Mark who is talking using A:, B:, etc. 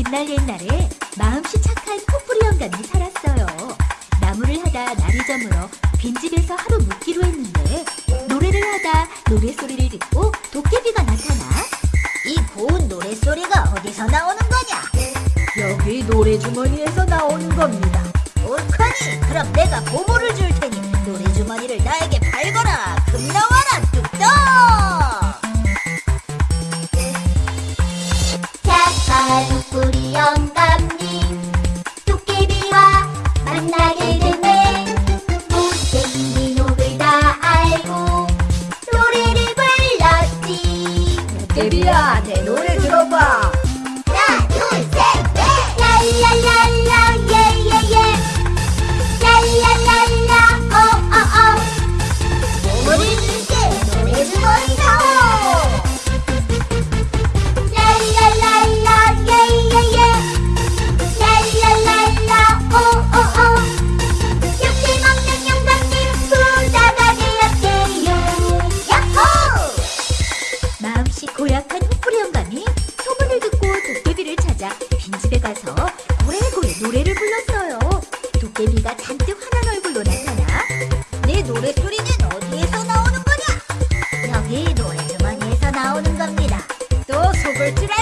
A: 옛날 옛날에 마음씨 착한 코뿔이 영감이 살았어요. 나무를 하다 날이 저물어 빈집에서 하루 묵기로 했는데 노래를 하다 노래소리를 듣고 도깨비가 나타나
B: 이 고운 노래소리가 어디서 나오는 거냐?
A: 여기 노래주머니에서 나오는 겁니다.
B: 옳거니 그럼 내가 보물을 줄 테니 노래주머니를 나에게 팔거라 금 나와라 뚝떡!
A: 데뷔야 내
B: 노래
A: 고약한 헛구리 영감이 소문을 듣고 도깨비를 찾아 빈집에 가서 고래고래 노래를 불렀어요. 도깨비가 잔뜩 화난 얼굴로 나타나
B: 내 노래소리는 어디에서 나오는 거냐? 여기 노래주머니에서 나오는 겁니다. 또 속을 줄 알...